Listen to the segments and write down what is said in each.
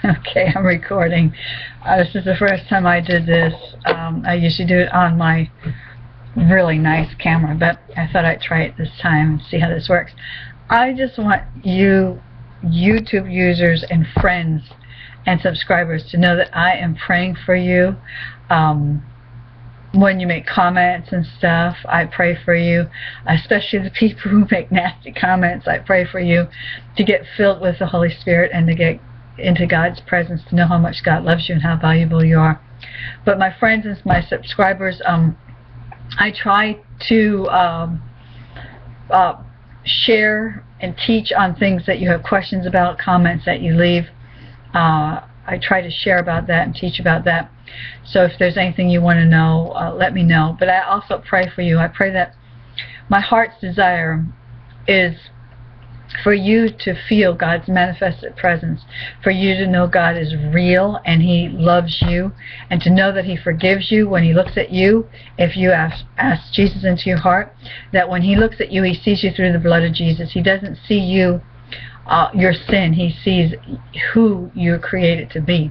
okay, I'm recording. Uh, this is the first time I did this. Um, I usually do it on my really nice camera, but I thought I'd try it this time and see how this works. I just want you YouTube users and friends and subscribers to know that I am praying for you. Um, when you make comments and stuff, I pray for you, especially the people who make nasty comments. I pray for you to get filled with the Holy Spirit and to get into God's presence, to know how much God loves you and how valuable you are. But my friends and my subscribers, um, I try to um, uh, share and teach on things that you have questions about, comments that you leave. Uh, I try to share about that and teach about that. So if there's anything you want to know, uh, let me know. But I also pray for you. I pray that my heart's desire is for you to feel God's manifested presence, for you to know God is real and He loves you, and to know that He forgives you when He looks at you, if you ask, ask Jesus into your heart, that when He looks at you, He sees you through the blood of Jesus. He doesn't see you, uh, your sin, He sees who you're created to be.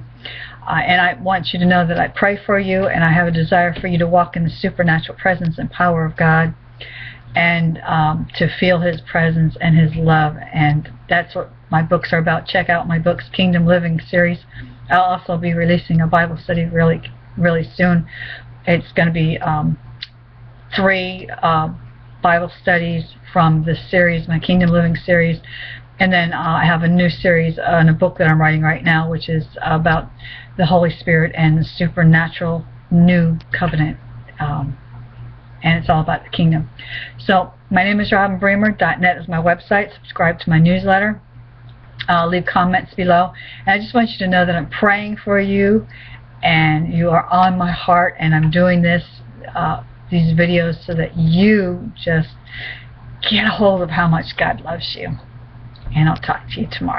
Uh, and I want you to know that I pray for you, and I have a desire for you to walk in the supernatural presence and power of God and um, to feel his presence and his love and that's what my books are about. Check out my books Kingdom Living series. I'll also be releasing a Bible study really really soon. It's going to be um, three uh, Bible studies from the series my Kingdom Living series. And then uh, I have a new series in a book that I'm writing right now which is about the Holy Spirit and the supernatural new covenant and it's all about the kingdom. So my name is Robin Bremer. .net is my website. Subscribe to my newsletter. Uh, leave comments below. And I just want you to know that I'm praying for you and you are on my heart and I'm doing this uh, these videos so that you just get a hold of how much God loves you. And I'll talk to you tomorrow.